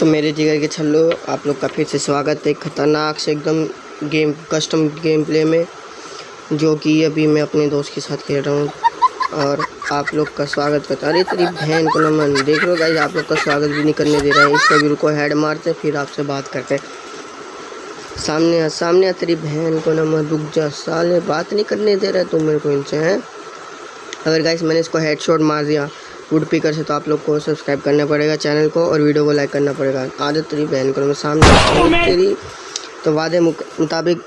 तो मेरे जिगर के छल्लो, आप लोग का फिर से स्वागत है। खतरनाक से एकदम गेम कस्टम गेम प्ले में, जो कि अभी मैं अपने दोस्त के साथ खेल रहा हूँ। और आप लोग का स्वागत करता अरे, तेरी बहन को नमन देख लो गाइस आप लोग का स्वागत भी नहीं करने दे रहा है। इसको भी रुको हेड मारते फिर आपसे बात करते हैं। सामने आ तेरी बहन को नमन रुक जा, साले, बात नहीं करने दे रहा तू मेरे को इनसे, हैं? अगर गाइस मैंने इसको हेडशॉट मार दिया वुड पीकर से तो आप लोग को सब्सक्राइब करना पड़ेगा चैनल को और वीडियो को लाइक करना पड़ेगा। आदत तेरी बहन को मैं सामने तेरी तो वादे मुताबिक